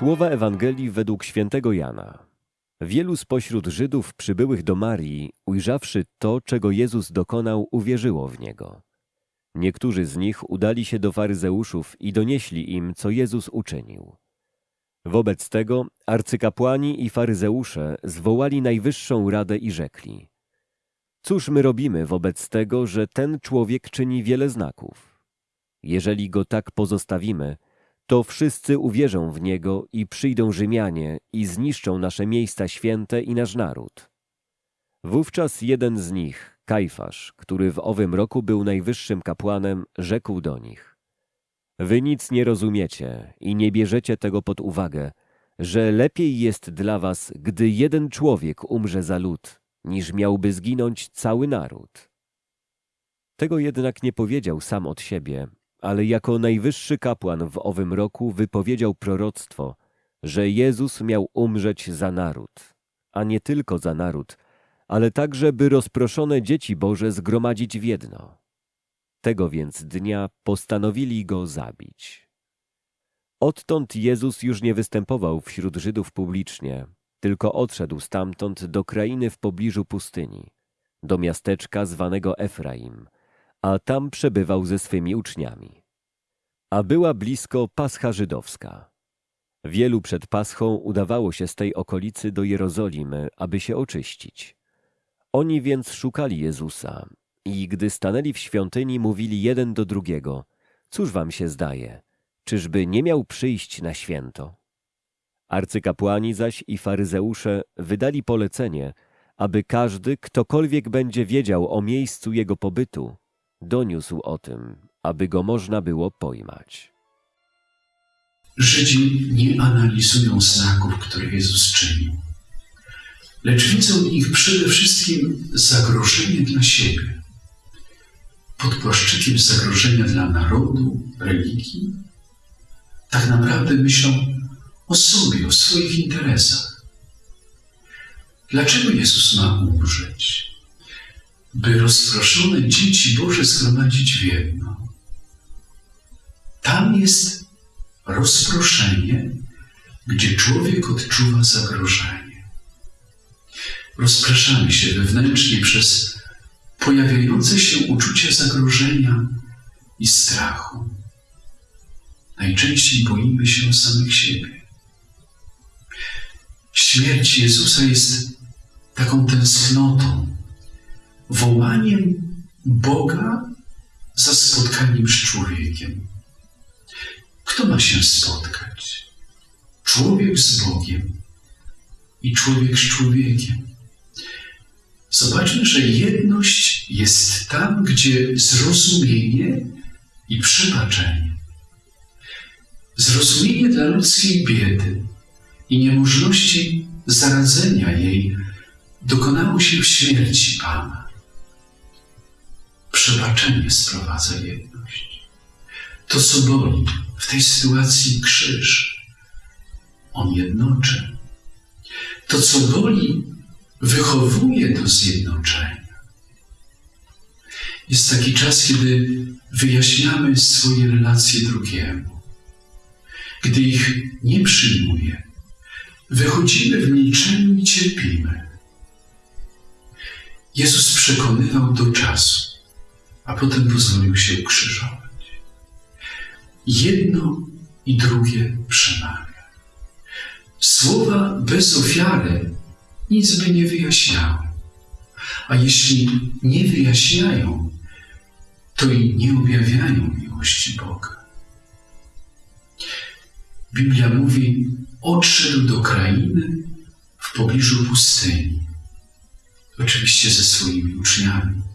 Słowa Ewangelii według świętego Jana. Wielu spośród Żydów przybyłych do Marii, ujrzawszy to, czego Jezus dokonał, uwierzyło w Niego. Niektórzy z nich udali się do faryzeuszów i donieśli im, co Jezus uczynił. Wobec tego arcykapłani i faryzeusze zwołali najwyższą radę i rzekli – Cóż my robimy wobec tego, że ten człowiek czyni wiele znaków? Jeżeli go tak pozostawimy, to wszyscy uwierzą w niego i przyjdą Rzymianie i zniszczą nasze miejsca święte i nasz naród. Wówczas jeden z nich, Kajfasz, który w owym roku był najwyższym kapłanem, rzekł do nich: Wy nic nie rozumiecie i nie bierzecie tego pod uwagę, że lepiej jest dla was, gdy jeden człowiek umrze za lud, niż miałby zginąć cały naród. Tego jednak nie powiedział sam od siebie, ale jako najwyższy kapłan w owym roku wypowiedział proroctwo, że Jezus miał umrzeć za naród, a nie tylko za naród, ale także by rozproszone dzieci Boże zgromadzić w jedno. Tego więc dnia postanowili go zabić. Odtąd Jezus już nie występował wśród Żydów publicznie, tylko odszedł stamtąd do krainy w pobliżu pustyni, do miasteczka zwanego Efraim, a tam przebywał ze swymi uczniami. A była blisko Pascha Żydowska. Wielu przed Paschą udawało się z tej okolicy do Jerozolimy, aby się oczyścić. Oni więc szukali Jezusa i gdy stanęli w świątyni, mówili jeden do drugiego, cóż wam się zdaje, czyżby nie miał przyjść na święto? Arcykapłani zaś i faryzeusze wydali polecenie, aby każdy, ktokolwiek będzie wiedział o miejscu jego pobytu, doniósł o tym, aby go można było pojmać. Żydzi nie analizują znaków, które Jezus czynił, lecz widzą w nich przede wszystkim zagrożenie dla siebie. Pod płaszczykiem zagrożenia dla narodu, religii, tak naprawdę myślą o sobie, o swoich interesach. Dlaczego Jezus ma umrzeć? By rozproszone dzieci Boże zgromadzić w jedno. Tam jest rozproszenie, gdzie człowiek odczuwa zagrożenie. Rozpraszamy się wewnętrznie przez pojawiające się uczucie zagrożenia i strachu. Najczęściej boimy się samych siebie. Śmierć Jezusa jest taką tęsknotą, wołaniem Boga za spotkaniem z człowiekiem. Kto ma się spotkać? Człowiek z Bogiem i człowiek z człowiekiem. Zobaczmy, że jedność jest tam, gdzie zrozumienie i przebaczenie. Zrozumienie dla ludzkiej biedy i niemożności zaradzenia jej dokonało się w śmierci Pana przebaczenie sprowadza jedność. To, co boli w tej sytuacji krzyż, on jednoczy. To, co boli, wychowuje do zjednoczenia. Jest taki czas, kiedy wyjaśniamy swoje relacje drugiemu. Gdy ich nie przyjmuje, wychodzimy w milczeniu i cierpimy. Jezus przekonywał do czasu, a potem pozwolił się ukrzyżować. Jedno i drugie przemawia. Słowa bez ofiary nic by nie wyjaśniały. A jeśli nie wyjaśniają, to i nie objawiają miłości Boga. Biblia mówi, odszedł do krainy w pobliżu pustyni, oczywiście ze swoimi uczniami.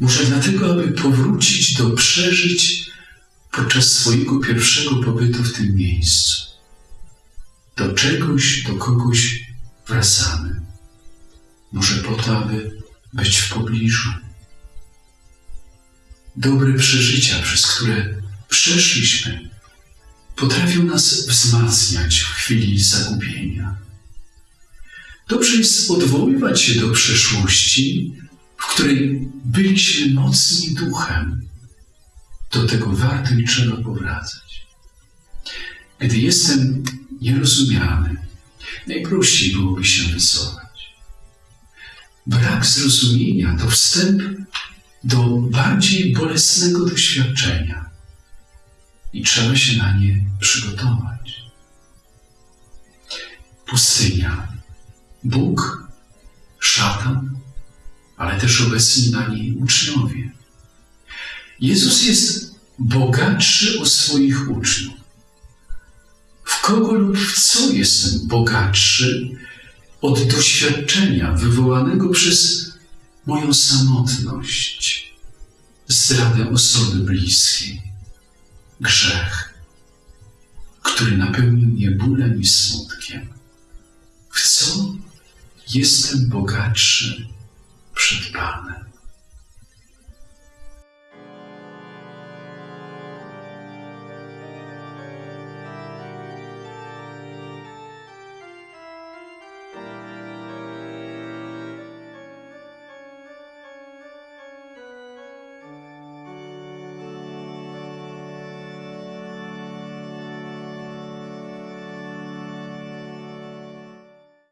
Może dlatego, aby powrócić do przeżyć podczas swojego pierwszego pobytu w tym miejscu. Do czegoś, do kogoś wracamy. Może po to, aby być w pobliżu. Dobre przeżycia, przez które przeszliśmy, potrafią nas wzmacniać w chwili zagubienia. Dobrze jest odwoływać się do przeszłości, w której byliśmy mocni duchem. Do tego warto i trzeba powracać. gdy jestem nierozumiany, najprościej byłoby się wycofać. Brak zrozumienia to wstęp do bardziej bolesnego doświadczenia i trzeba się na nie przygotować. Pustynia, Bóg, szatan, ale też obecni na niej uczniowie. Jezus jest bogatszy o swoich uczniów. W kogo lub w co jestem bogatszy od doświadczenia wywołanego przez moją samotność, zdradę osoby bliskiej, grzech, który napełnił mnie bólem i smutkiem. W co jestem bogatszy przed Panem?